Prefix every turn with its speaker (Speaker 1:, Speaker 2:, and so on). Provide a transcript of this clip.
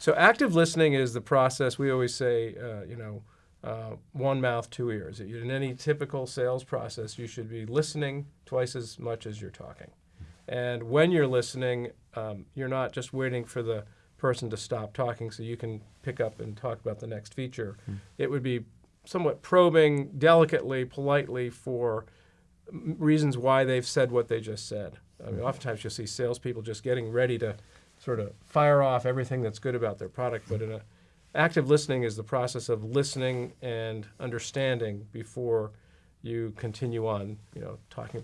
Speaker 1: So active listening is the process. We always say, uh, you know, uh, one mouth, two ears. In any typical sales process, you should be listening twice as much as you're talking. And when you're listening, um, you're not just waiting for the person to stop talking so you can pick up and talk about the next feature. It would be somewhat probing, delicately, politely for m- reasons why they've said what they just said. I mean, oftentimes you'll see salespeople just getting ready to sort of fire off everything that's good about their product, but in a active listening is the process of listening and understanding before you continue on, you know, talking about